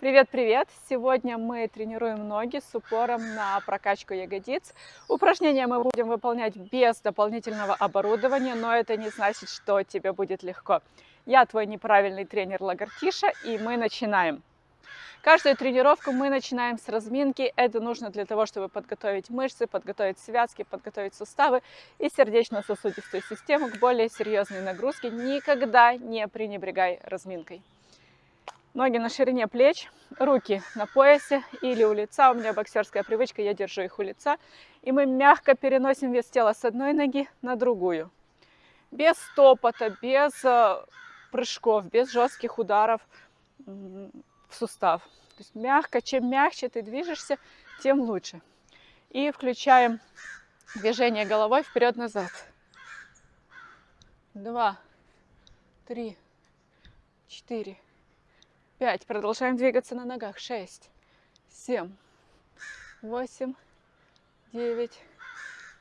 Привет-привет! Сегодня мы тренируем ноги с упором на прокачку ягодиц. Упражнения мы будем выполнять без дополнительного оборудования, но это не значит, что тебе будет легко. Я твой неправильный тренер Лагартиша, и мы начинаем. Каждую тренировку мы начинаем с разминки. Это нужно для того, чтобы подготовить мышцы, подготовить связки, подготовить суставы и сердечно-сосудистую систему к более серьезной нагрузке. Никогда не пренебрегай разминкой. Ноги на ширине плеч, руки на поясе или у лица. У меня боксерская привычка, я держу их у лица. И мы мягко переносим вес тела с одной ноги на другую. Без стопота, без э, прыжков, без жестких ударов в сустав. То есть мягко, чем мягче ты движешься, тем лучше. И включаем движение головой вперед-назад. Два, три, четыре, пять. Продолжаем двигаться на ногах. Шесть, семь, восемь, девять,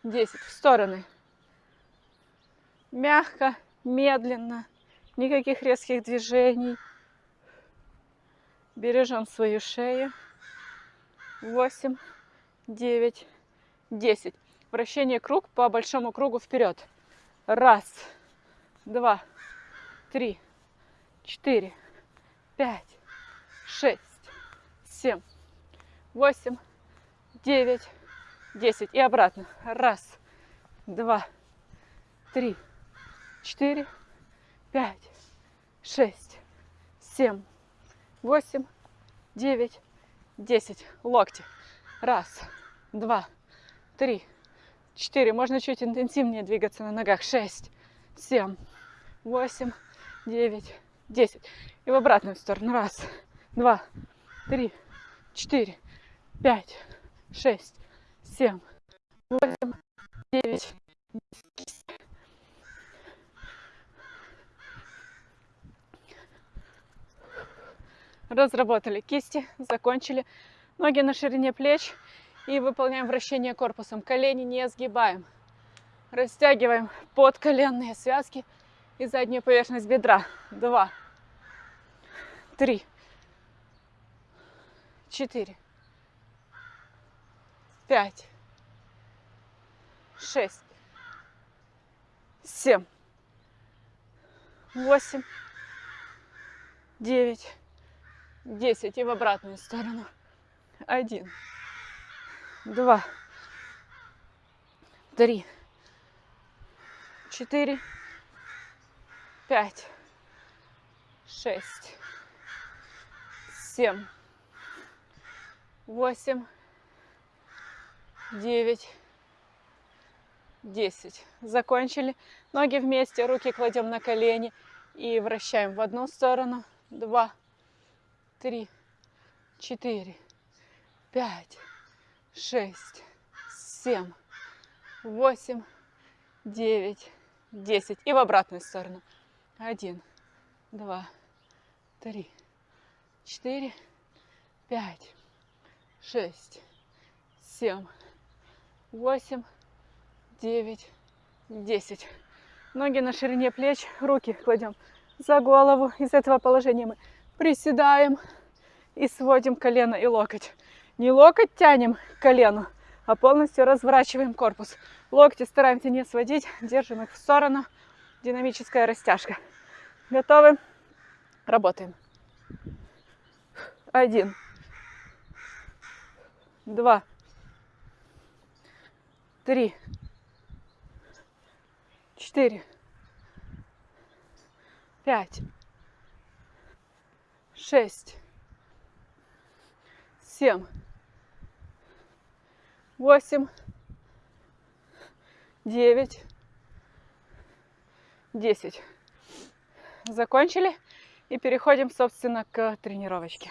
десять. В стороны. Мягко, медленно. Никаких резких движений. Бережем свою шею. Восемь, девять, десять. Вращение круг по большому кругу вперед. Раз, два, три, четыре, пять, шесть, семь, восемь, девять, десять. И обратно. Раз, два, три, четыре, пять, шесть, семь, восемь, девять, десять. Локти. Раз, два, три, четыре. Можно чуть интенсивнее двигаться на ногах. Шесть, семь, восемь, девять, десять. И в обратную сторону. Раз, два, три, четыре, пять, шесть, семь, восемь, девять. Разработали кисти, закончили. Ноги на ширине плеч и выполняем вращение корпусом. Колени не сгибаем. Растягиваем подколенные связки и заднюю поверхность бедра. Два, три, четыре, пять, шесть, семь, восемь, девять, десять. И в обратную сторону. Один, два, три, четыре, пять, шесть, семь, восемь, девять, десять. Закончили. Ноги вместе, руки кладем на колени и вращаем в одну сторону. Два, три, четыре, пять, шесть, семь, восемь, девять, десять. И в обратную сторону. Один, два, три, четыре, пять, шесть, семь, восемь, девять, десять. Ноги на ширине плеч, руки кладем за голову. Из этого положения мы приседаем и сводим колено и локоть. Не локоть тянем к колену, а полностью разворачиваем корпус. Локти стараемся не сводить, держим их в сторону. Динамическая растяжка. Готовы? Работаем. Один. Два. Три. Четыре. Пять. Шесть. Семь. Восемь. Девять. Десять. Закончили и переходим, собственно, к тренировочке.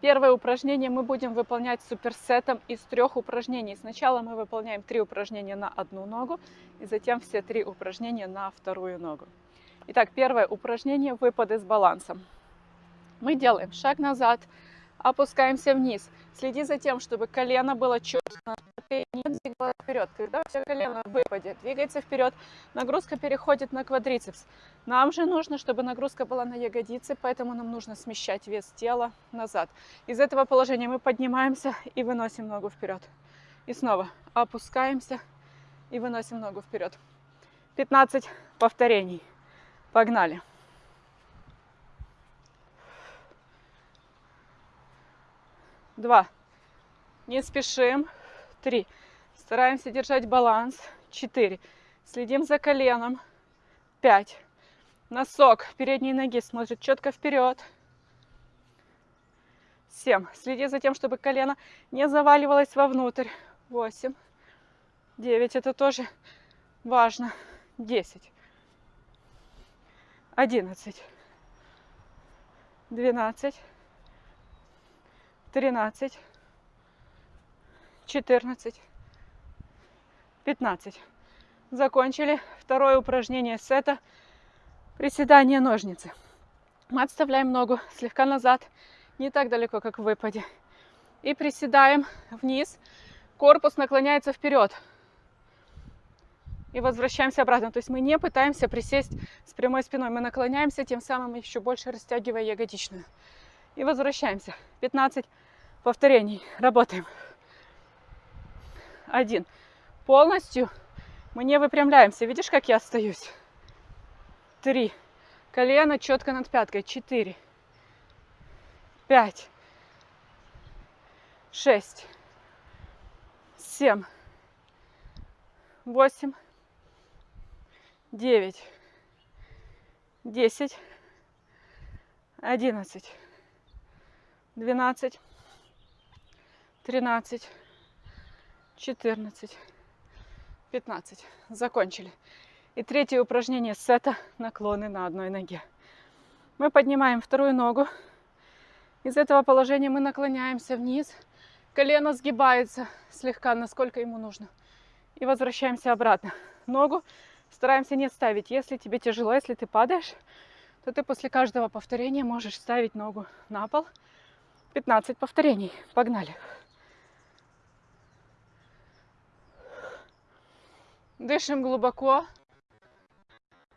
Первое упражнение мы будем выполнять суперсетом из трех упражнений. Сначала мы выполняем три упражнения на одну ногу, и затем все три упражнения на вторую ногу. Итак, первое упражнение – выпады с балансом. Мы делаем шаг назад, опускаемся вниз. Следи за тем, чтобы колено было четко, не двигалась вперед. Когда все колено в выпаде, двигается вперед, нагрузка переходит на квадрицепс. Нам же нужно, чтобы нагрузка была на ягодицы, поэтому нам нужно смещать вес тела назад. Из этого положения мы поднимаемся и выносим ногу вперед. И снова опускаемся и выносим ногу вперед. 15 повторений. Погнали. Два. Не спешим. Три. Стараемся держать баланс. Четыре. Следим за коленом. Пять. Носок передней ноги смотрит четко вперед. Семь. Следи за тем, чтобы колено не заваливалось вовнутрь. Восемь. Девять. Это тоже важно. Десять. Одиннадцать. Двенадцать. 13, 14, 15. Закончили второе упражнение сета. Приседание ножницы. Мы отставляем ногу слегка назад, не так далеко, как в выпаде. И приседаем вниз. Корпус наклоняется вперед. И возвращаемся обратно. То есть мы не пытаемся присесть с прямой спиной. Мы наклоняемся, тем самым еще больше растягивая ягодичную. И возвращаемся. 15 повторений. Работаем. Один. Полностью мы не выпрямляемся. Видишь, как я остаюсь? Три. Колено четко над пяткой. Четыре. Пять. Шесть. Семь. Восемь. Девять. Десять. Одиннадцать. Двенадцать. 13, 14, 15. Закончили. И третье упражнение сета наклоны на одной ноге. Мы поднимаем вторую ногу. Из этого положения мы наклоняемся вниз. Колено сгибается слегка, насколько ему нужно. И возвращаемся обратно. Ногу стараемся не ставить. Если тебе тяжело, если ты падаешь, то ты после каждого повторения можешь ставить ногу на пол. 15 повторений. Погнали. Дышим глубоко.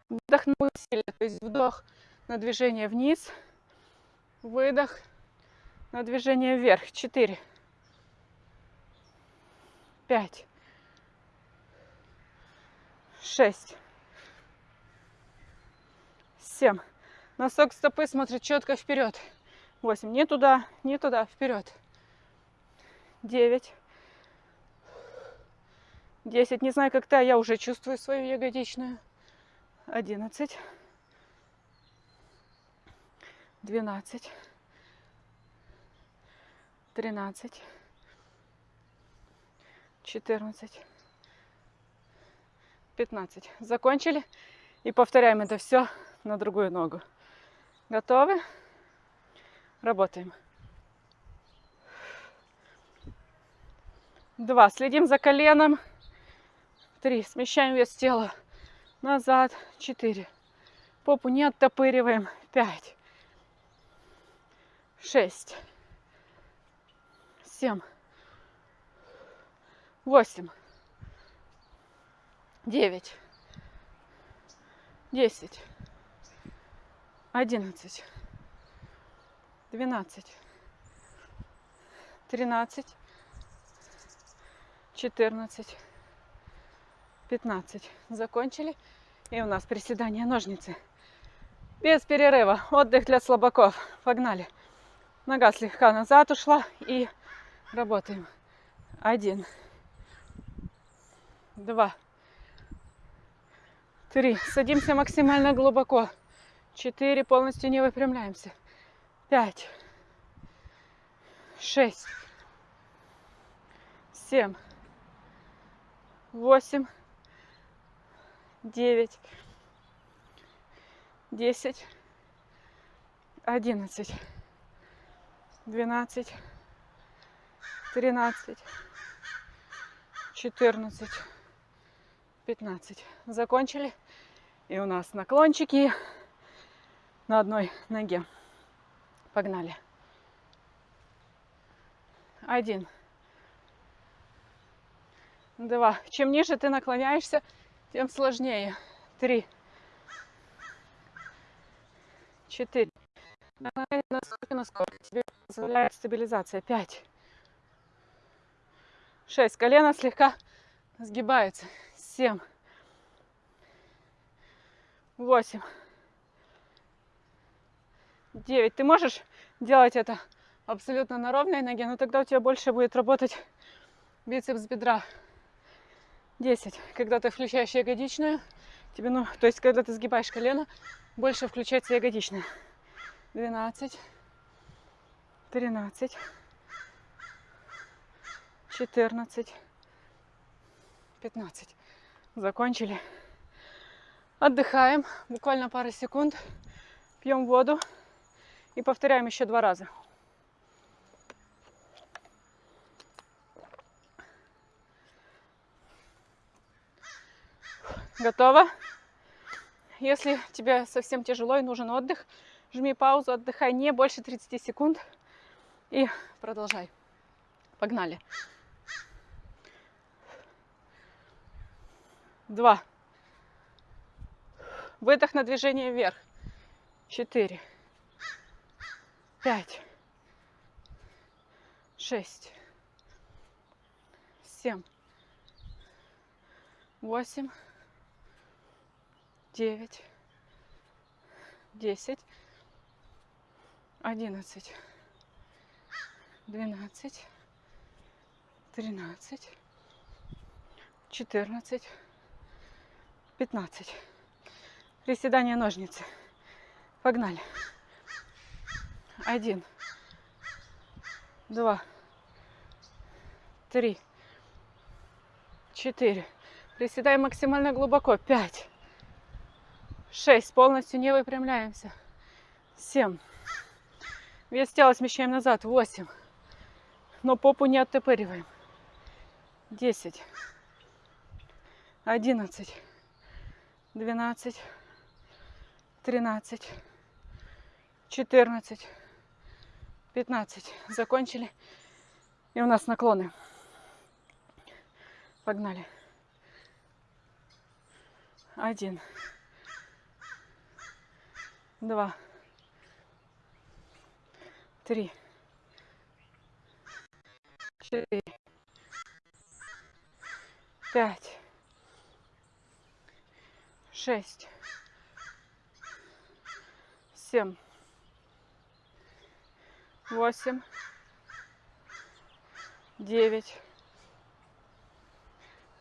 Вдох на усилие, то есть вдох на движение вниз, выдох на движение вверх. Четыре, пять, шесть, семь. Носок стопы смотрит четко вперед. Восемь. Не туда, не туда, вперед. Девять. 10. Не знаю, как то я уже чувствую свою ягодичную. 11. 12. 13. 14. 15. Закончили. И повторяем это все на другую ногу. Готовы? Работаем. Два. Следим за коленом. Три. Смещаем вес тела назад. Четыре. Попу не оттопыриваем. Пять. Шесть. Семь. Восемь. Девять. Десять. Одиннадцать. Двенадцать. Тринадцать. Четырнадцать. 15. Закончили. И у нас приседания ножницы. Без перерыва. Отдых для слабаков. Погнали. Нога слегка назад ушла. И работаем. Один. Два. Три. Садимся максимально глубоко. Четыре. Полностью не выпрямляемся. Пять. Шесть. Семь. Восемь девять, десять, одиннадцать, двенадцать, тринадцать, четырнадцать, пятнадцать. Закончили. И у нас наклончики на одной ноге. Погнали. Один. Два. Чем ниже ты наклоняешься, тем сложнее. Три. Четыре. Насколько, насколько тебе позволяет стабилизация. Пять. Шесть. Колено слегка сгибается. Семь. Восемь. Девять. Ты можешь делать это абсолютно на ровной ноге, но тогда у тебя больше будет работать бицепс бедра. 10. Когда ты включаешь ягодичную, тебе, ну, то есть, когда ты сгибаешь колено, больше включается ягодичная. 12, 13, 14, 15. Закончили. Отдыхаем. Буквально пару секунд. Пьем воду. И повторяем еще два раза. Готово? Если тебе совсем тяжело и нужен отдых, жми паузу, отдыхай не больше 30 секунд и продолжай. Погнали. Два. Выдох на движение вверх. Четыре. Пять. Шесть. Семь. Восемь девять, десять, одиннадцать, двенадцать, тринадцать, четырнадцать, пятнадцать. Приседания ножницы. Погнали. Один, два, три, четыре. Приседаем максимально глубоко. Пять. Шесть. Полностью не выпрямляемся. Семь. Вес тела смещаем назад. Восемь. Но попу не оттопыриваем. Десять. Одиннадцать. Двенадцать. Тринадцать. Четырнадцать. Пятнадцать. Закончили. И у нас наклоны. Погнали. Один два, три, четыре, пять, шесть, семь, восемь, девять,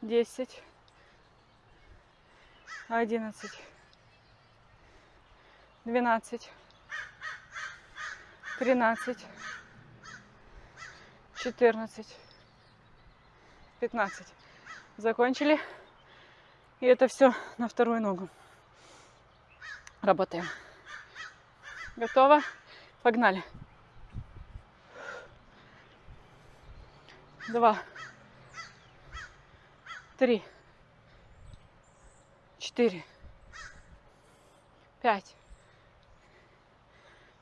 десять, одиннадцать двенадцать, тринадцать, четырнадцать, пятнадцать. Закончили. И это все на вторую ногу. Работаем. Готово? Погнали. Два. Три. Четыре. Пять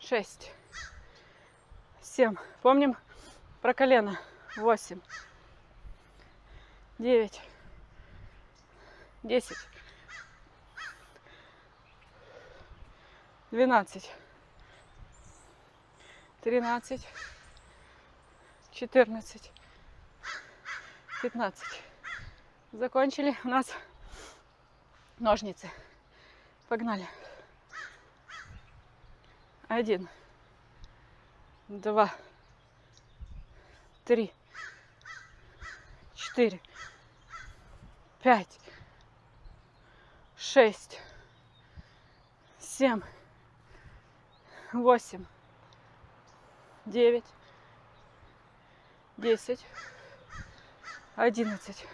шесть, семь. Помним про колено. Восемь, девять, десять, двенадцать, тринадцать, четырнадцать, пятнадцать. Закончили. У нас ножницы. Погнали. Один, два, три, четыре, пять, шесть, семь, восемь, девять, десять, одиннадцать,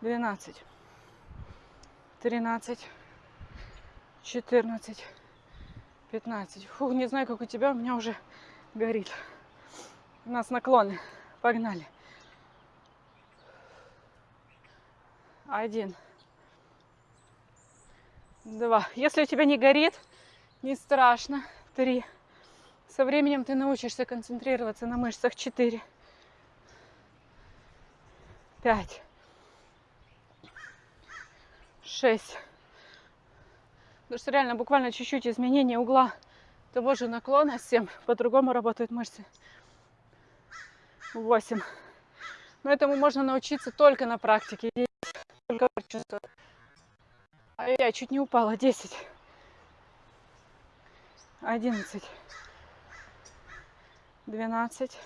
двенадцать, тринадцать, четырнадцать. 15. Фу, не знаю, как у тебя, у меня уже горит. У нас наклоны. Погнали. Один. Два. Если у тебя не горит, не страшно. Три. Со временем ты научишься концентрироваться на мышцах. Четыре. Пять. Шесть. Потому что реально буквально чуть-чуть изменение угла того же наклона. Семь. По-другому работают мышцы. Восемь. Но этому можно научиться только на практике. Только. А я чуть не упала. Десять. Одиннадцать. Двенадцать.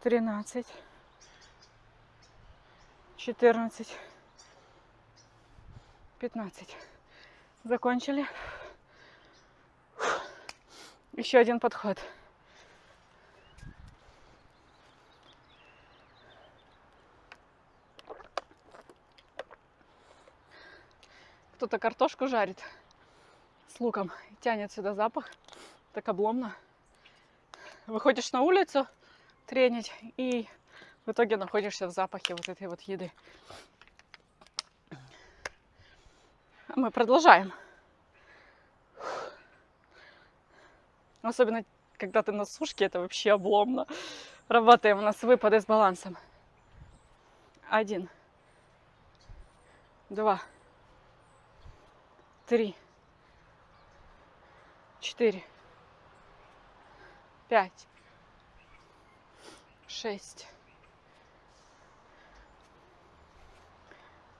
Тринадцать. Четырнадцать. Пятнадцать. Закончили. Еще один подход. Кто-то картошку жарит с луком. Тянет сюда запах. Так обломно. Выходишь на улицу тренить и в итоге находишься в запахе вот этой вот еды. Мы продолжаем. Особенно, когда ты на сушке, это вообще обломно. Работаем у нас выпады с балансом. Один. Два три, четыре, пять, шесть,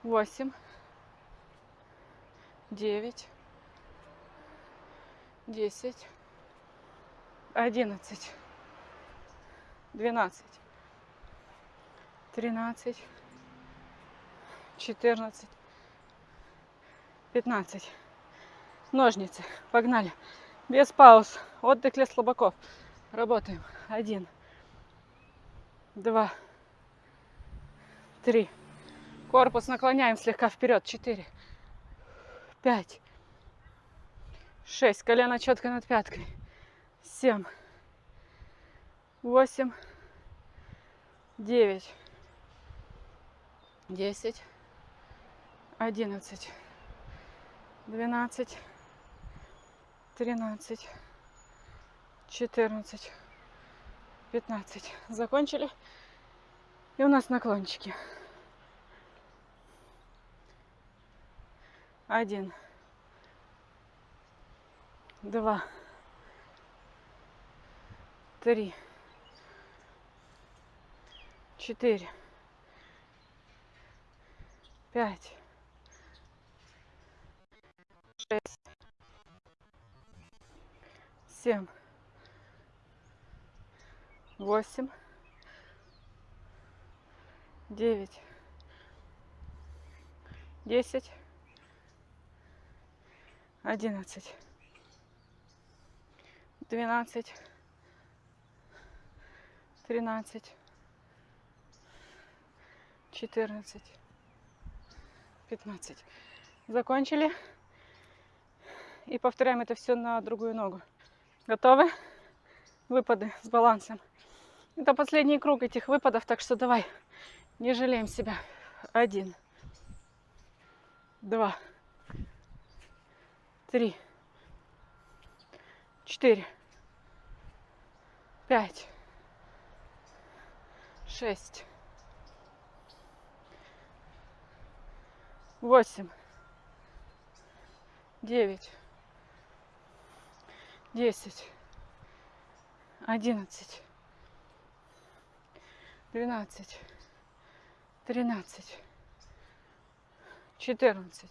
восемь, девять, десять, одиннадцать, двенадцать, тринадцать, четырнадцать, 15. Ножницы. Погнали. Без пауз. Отдых для слабаков. Работаем. Один. Два. Три. Корпус наклоняем слегка вперед. Четыре. Пять. Шесть. Колено четко над пяткой. Семь. Восемь. Девять. Десять. Одиннадцать двенадцать, тринадцать, четырнадцать, пятнадцать. Закончили. И у нас наклончики. Один, два, три, четыре, пять, шесть, семь, восемь, девять, десять, одиннадцать, двенадцать, тринадцать, четырнадцать, пятнадцать. Закончили и повторяем это все на другую ногу. Готовы? Выпады с балансом. Это последний круг этих выпадов, так что давай, не жалеем себя. Один, два, три, четыре, пять, шесть, восемь, девять, десять, одиннадцать, двенадцать, тринадцать, четырнадцать,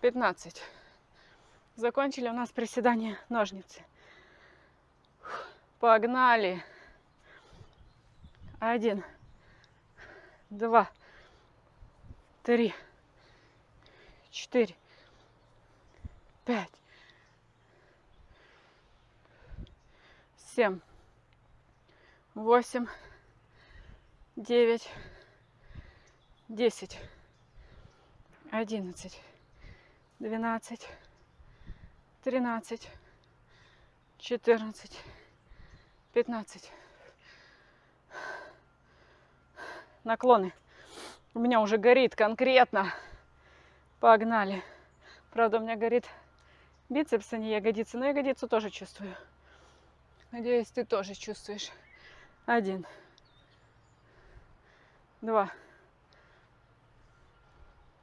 пятнадцать. Закончили у нас приседание ножницы. Погнали. Один, два, три, четыре, пять, семь, восемь, девять, десять, одиннадцать, двенадцать, тринадцать, четырнадцать, пятнадцать. Наклоны. У меня уже горит конкретно. Погнали. Правда, у меня горит Бицепсы, не ягодицы, но ягодицу тоже чувствую. Надеюсь, ты тоже чувствуешь. Один. Два.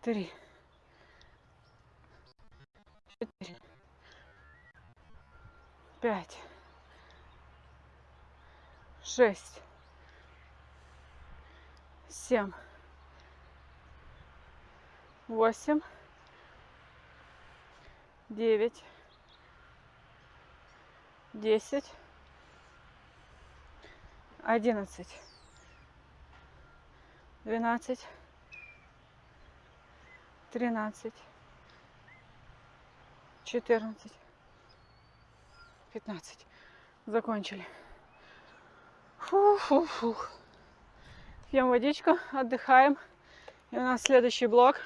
Три. Четыре. Пять. Шесть. Семь. Восемь. Девять. Десять одиннадцать, двенадцать, тринадцать, четырнадцать, пятнадцать. Закончили. Фу-фу-фу. Пьем водичку, отдыхаем. И у нас следующий блок.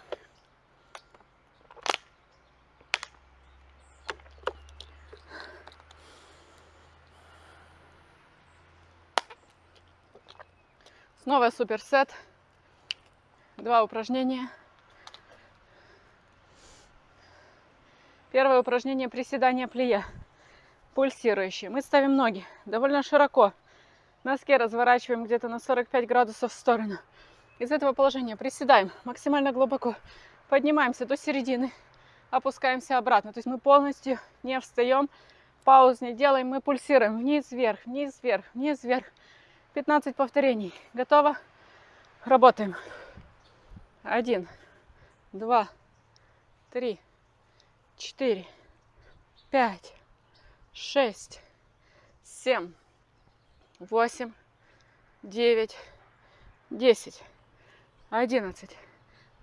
Снова суперсет. Два упражнения. Первое упражнение приседания плие. Пульсирующие. Мы ставим ноги довольно широко. Носки разворачиваем где-то на 45 градусов в сторону. Из этого положения приседаем максимально глубоко. Поднимаемся до середины. Опускаемся обратно. То есть мы полностью не встаем. Пауз не делаем. Мы пульсируем вниз-вверх, вниз-вверх, вниз-вверх. 15 повторений. Готово? Работаем. Один, два, три, четыре, пять, шесть, семь, восемь, девять, десять, одиннадцать,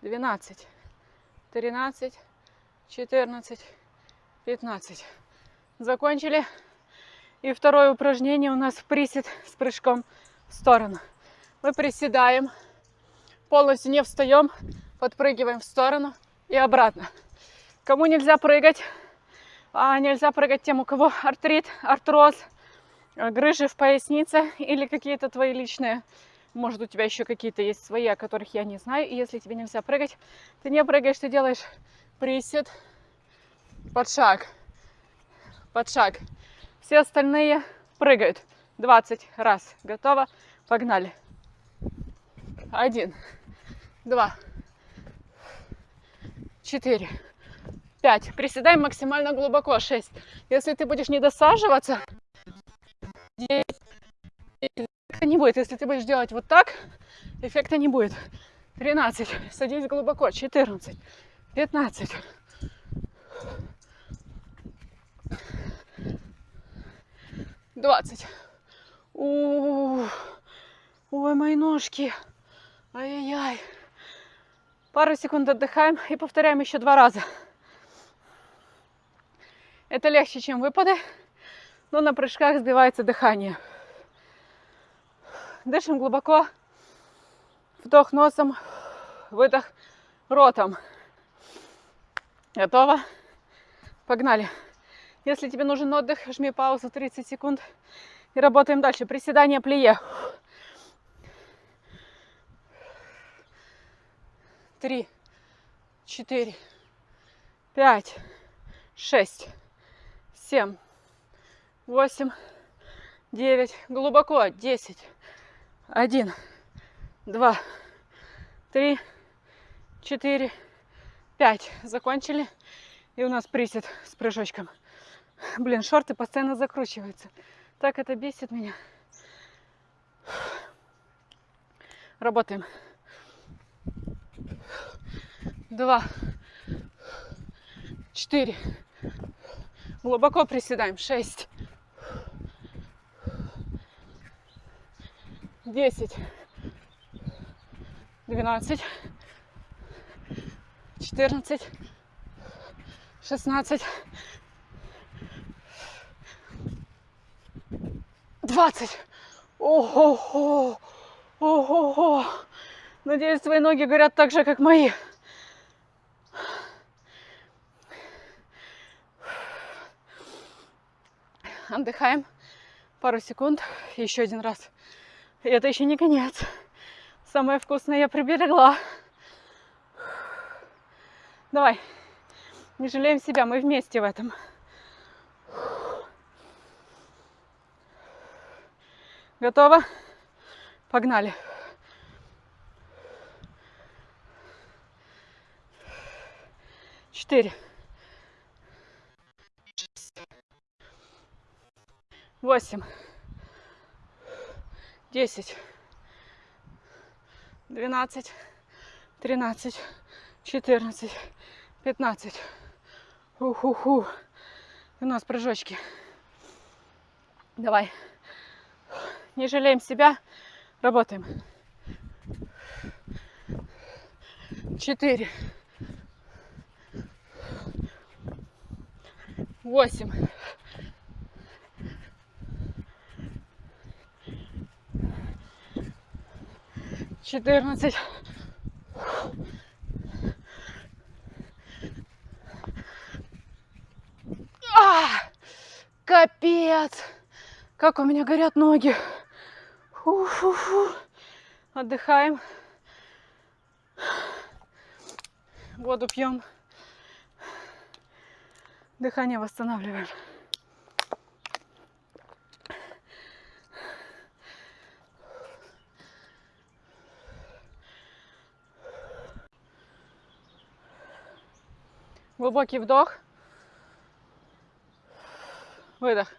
двенадцать, тринадцать, четырнадцать, пятнадцать. Закончили. И второе упражнение у нас присед с прыжком в сторону. Мы приседаем, полностью не встаем, подпрыгиваем в сторону и обратно. Кому нельзя прыгать, а нельзя прыгать тем, у кого артрит, артроз, грыжи в пояснице или какие-то твои личные, может у тебя еще какие-то есть свои, о которых я не знаю. И если тебе нельзя прыгать, ты не прыгаешь, ты делаешь присед под шаг, под шаг. Все остальные прыгают 20 раз. Готово? Погнали. Один, два, четыре, пять. Приседаем максимально глубоко. Шесть. Если ты будешь не досаживаться, девять. Эффекта не будет. Если ты будешь делать вот так, эффекта не будет. 13. Садись глубоко. 14. 15. 20. Ой, мои ножки. Ай-яй-яй. Пару секунд отдыхаем и повторяем еще два раза. Это легче, чем выпады, но на прыжках сбивается дыхание. Дышим глубоко. Вдох носом, выдох ротом. Готово? Погнали. Если тебе нужен отдых, жми паузу 30 секунд и работаем дальше. Приседание плие. Три, четыре, пять, шесть, семь, восемь, девять. Глубоко. Десять. Один, два, три, четыре, пять. Закончили. И у нас присед с прыжочком. Блин, шорты постоянно закручиваются. Так это бесит меня. Работаем. Два. Четыре. Глубоко приседаем. Шесть. Десять. Двенадцать. Четырнадцать. Шестнадцать. 20. Ого-го. Ого-го. Надеюсь, твои ноги горят так же, как мои. Отдыхаем пару секунд. Еще один раз. И это еще не конец. Самое вкусное я приберегла. Давай. Не жалеем себя, мы вместе в этом. Готово? Погнали. Четыре. Восемь. Десять. Двенадцать. Тринадцать. Четырнадцать. Пятнадцать. Уху-ху. У нас прыжочки. Давай. Не жалеем себя. Работаем. Четыре. Восемь. Четырнадцать. А, капец! Как у меня горят ноги. Фу-фу-фу. Отдыхаем. Воду пьем. Дыхание восстанавливаем. Глубокий вдох. Выдох.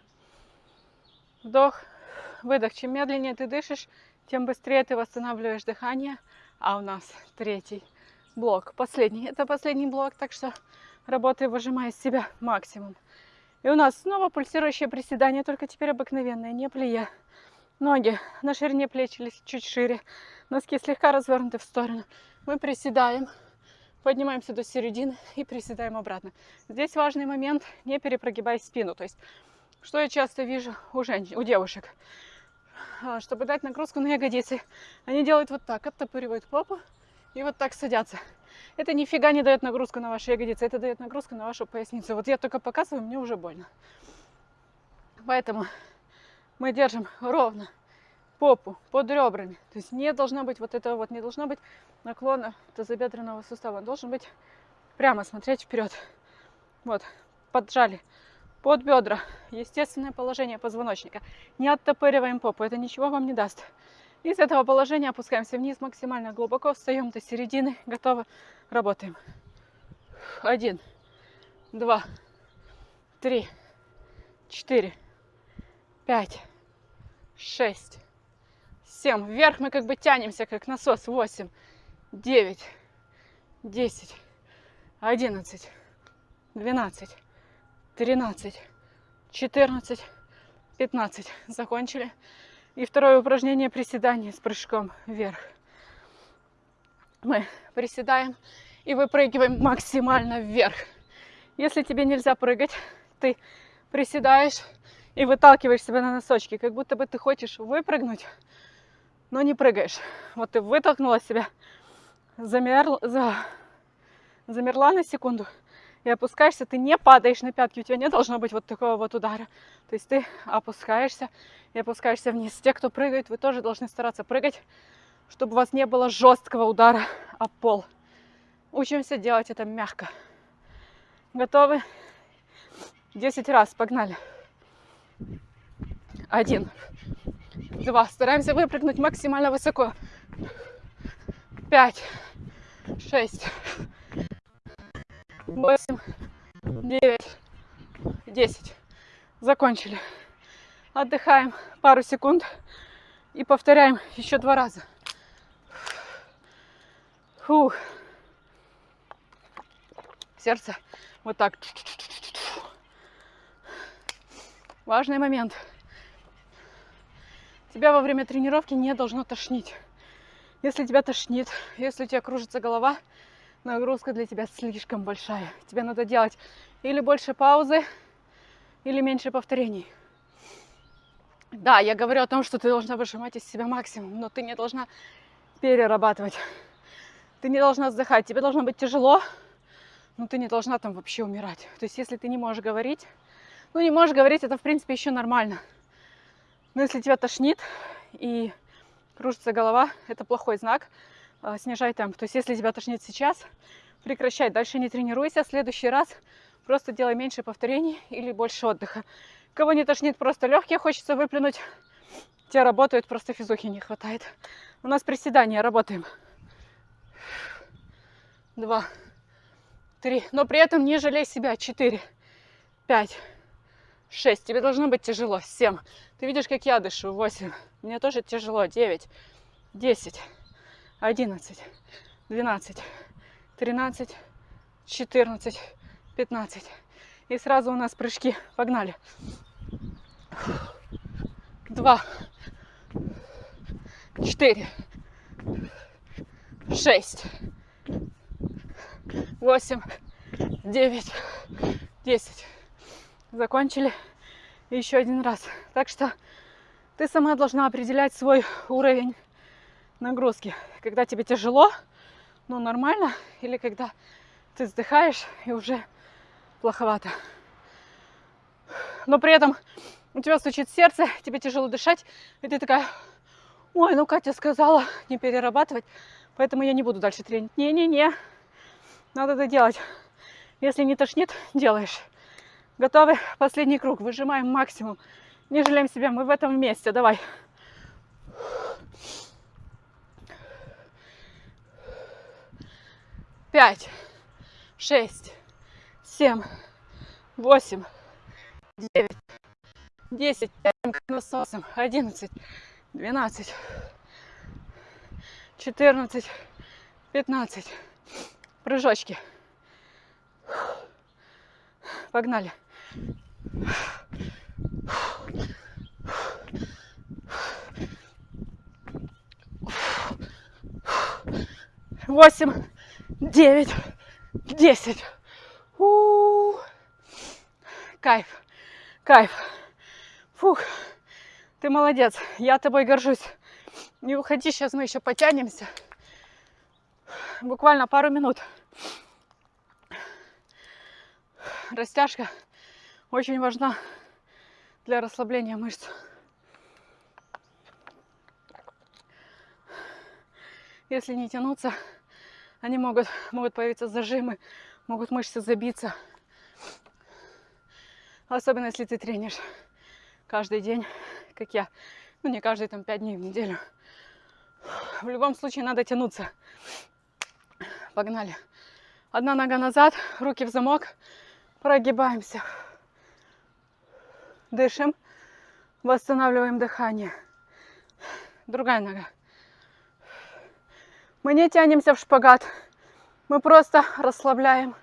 Вдох, выдох. Чем медленнее ты дышишь, тем быстрее ты восстанавливаешь дыхание. А у нас третий блок, последний. Это последний блок, так что работай, выжимая из себя максимум. И у нас снова пульсирующее приседание, только теперь обыкновенное, не плея. Ноги на ширине плеч или чуть шире. Носки слегка развернуты в сторону. Мы приседаем, поднимаемся до середины и приседаем обратно. Здесь важный момент, не перепрогибай спину. То есть что я часто вижу у женщин, у девушек? А, чтобы дать нагрузку на ягодицы, они делают вот так, оттопыривают попу и вот так садятся. Это нифига не дает нагрузку на ваши ягодицы, это дает нагрузку на вашу поясницу. Вот я только показываю, мне уже больно. Поэтому мы держим ровно попу под ребрами. То есть не должно быть вот этого вот, не должно быть наклона тазобедренного сустава. Он должен быть прямо смотреть вперед. Вот, поджали под бедра. Естественное положение позвоночника. Не оттопыриваем попу, это ничего вам не даст. Из этого положения опускаемся вниз максимально глубоко, встаем до середины, готовы, работаем. Один, два, три, четыре, пять, шесть, семь. Вверх мы как бы тянемся, как насос. Восемь, девять, десять, одиннадцать, двенадцать, 13, 14, 15. Закончили. И второе упражнение приседание с прыжком вверх. Мы приседаем и выпрыгиваем максимально вверх. Если тебе нельзя прыгать, ты приседаешь и выталкиваешь себя на носочки, как будто бы ты хочешь выпрыгнуть, но не прыгаешь. Вот ты вытолкнула себя, замерла, за, замерла на секунду, и опускаешься, ты не падаешь на пятки, у тебя не должно быть вот такого вот удара. То есть ты опускаешься и опускаешься вниз. Те, кто прыгает, вы тоже должны стараться прыгать, чтобы у вас не было жесткого удара о пол. Учимся делать это мягко. Готовы? Десять раз, погнали. Один, два. Стараемся выпрыгнуть максимально высоко. Пять, шесть, восемь, девять, десять. Закончили. Отдыхаем пару секунд и повторяем еще два раза. Фух. Сердце вот так. Важный момент. Тебя во время тренировки не должно тошнить. Если тебя тошнит, если у тебя кружится голова, нагрузка для тебя слишком большая. Тебе надо делать или больше паузы, или меньше повторений. Да, я говорю о том, что ты должна выжимать из себя максимум, но ты не должна перерабатывать. Ты не должна вздыхать. Тебе должно быть тяжело, но ты не должна там вообще умирать. То есть, если ты не можешь говорить, ну, не можешь говорить, это, в принципе, еще нормально. Но если тебя тошнит и кружится голова, это плохой знак. А, снижай темп. То есть если тебя тошнит сейчас, прекращать. Дальше не тренируйся. В следующий раз просто делай меньше повторений или больше отдыха. Кого не тошнит, просто легкие, хочется выплюнуть. Те работают, просто физухи не хватает. У нас приседания, работаем. Два, три. Но при этом не жалей себя. Четыре, пять, шесть. Тебе должно быть тяжело. Семь. Ты видишь, как я дышу. Восемь. Мне тоже тяжело. Девять, десять, одиннадцать, двенадцать, тринадцать, четырнадцать, пятнадцать. И сразу у нас прыжки. Погнали. Два, четыре, шесть, восемь, девять, десять. Закончили. еще один раз. Так что ты сама должна определять свой уровень нагрузки. Когда тебе тяжело, ну нормально, или когда ты вздыхаешь и уже плоховато. Но при этом у тебя стучит сердце, тебе тяжело дышать, и ты такая, ой, ну Катя сказала не перерабатывать, поэтому я не буду дальше тренить. Не-не-не, надо это делать. Если не тошнит, делаешь. Готовы? Последний круг. Выжимаем максимум. Не жалеем себя. Мы в этом вместе. Давай. Пять, шесть, семь, восемь, девять, десять, насосом, одиннадцать, двенадцать, четырнадцать, пятнадцать. Прыжочки. Погнали. Восемь, девять, десять. У. Кайф, кайф. Фух, ты молодец, я тобой горжусь. Не уходи, сейчас мы еще потянемся. Буквально пару минут. Растяжка очень важна для расслабления мышц. Если не тянуться, они могут, могут появиться зажимы, могут мышцы забиться. Особенно если ты тренишь каждый день, как я. Ну, не каждый, там, пять дней в неделю. В любом случае надо тянуться. Погнали. Одна нога назад, руки в замок. Прогибаемся. Дышим. Восстанавливаем дыхание. Другая нога. Мы не тянемся в шпагат. Мы просто расслабляем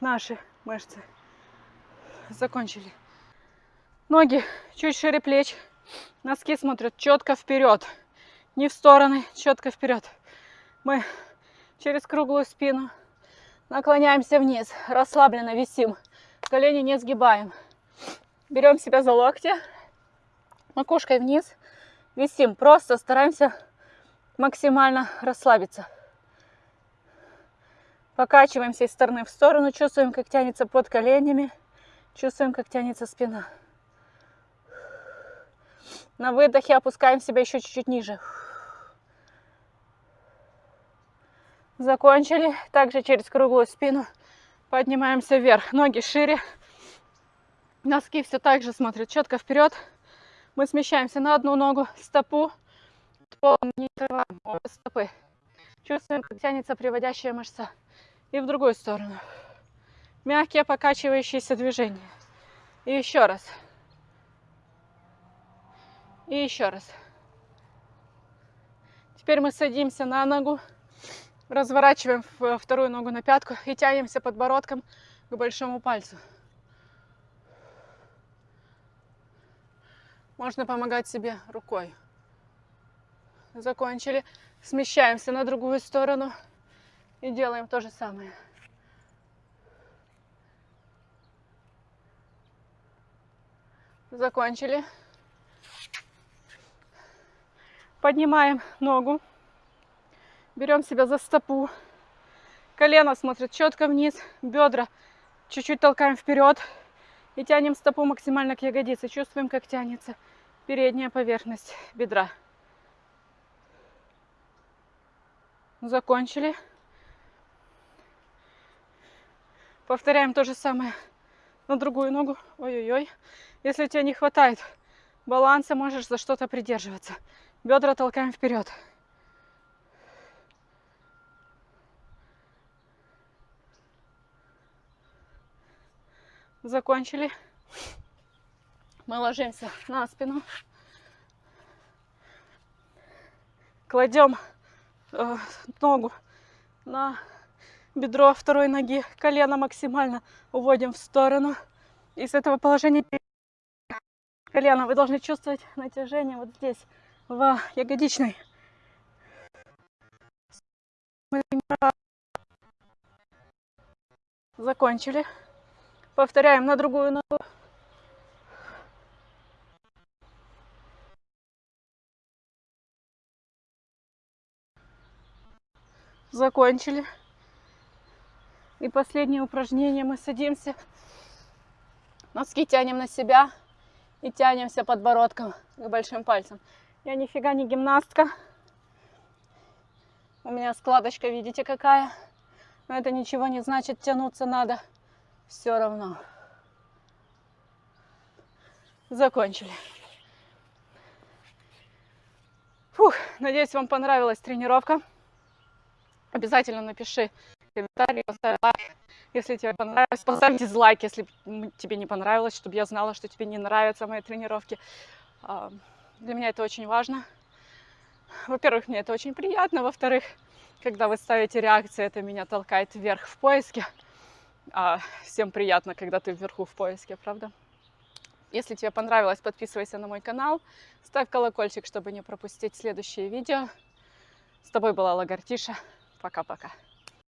наши мышцы. Закончили. Ноги чуть шире плеч. Носки смотрят четко вперед. Не в стороны, четко вперед. Мы через круглую спину наклоняемся вниз. Расслабленно висим. Колени не сгибаем. Берем себя за локти. Макушкой вниз. Висим. Просто стараемся максимально расслабиться. Покачиваемся из стороны в сторону, чувствуем, как тянется под коленями, чувствуем, как тянется спина. На выдохе опускаем себя еще чуть-чуть ниже. Закончили. Также через круглую спину поднимаемся вверх. Ноги шире. Носки все так же смотрят четко вперед. Мы смещаемся на одну ногу, стопу, не отрываем обе стопы. Чувствуем, как тянется приводящая мышца. И в другую сторону. Мягкие покачивающиеся движения. И еще раз. И еще раз. Теперь мы садимся на ногу, разворачиваем вторую ногу на пятку и тянемся подбородком к большому пальцу. Можно помогать себе рукой закончили. Смещаемся на другую сторону и делаем то же самое. Закончили. Поднимаем ногу. Берем себя за стопу. Колено смотрит четко вниз. Бедра чуть-чуть толкаем вперед. И тянем стопу максимально к ягодице. Чувствуем, как тянется передняя поверхность бедра. Закончили. Повторяем то же самое на другую ногу. Ой-ой-ой. Если тебе не хватает баланса, можешь за что-то придерживаться. Бедра толкаем вперед. Закончили. Мы ложимся на спину. Кладем э, ногу на бедро второй ноги, колено максимально уводим в сторону. И с этого положения колено вы должны чувствовать натяжение вот здесь, в ягодичной. Закончили. Повторяем на другую ногу. Закончили. И последнее упражнение. Мы садимся. Носки тянем на себя. И тянемся подбородком к большим пальцам. Я нифига не гимнастка. У меня складочка, видите, какая. Но это ничего не значит, тянуться надо все равно. Закончили. Фух, надеюсь, вам понравилась тренировка. Обязательно напиши комментарий, поставь лайк, если тебе понравилось. Поставь дизлайк, если тебе не понравилось, чтобы я знала, что тебе не нравятся мои тренировки. А, для меня это очень важно. Во-первых, мне это очень приятно. Во-вторых, когда вы ставите реакции, это меня толкает вверх в поиске. А всем приятно, когда ты вверху в поиске, правда? Если тебе понравилось, подписывайся на мой канал, ставь колокольчик, чтобы не пропустить следующие видео. С тобой была Лагартиша. Пока-пока.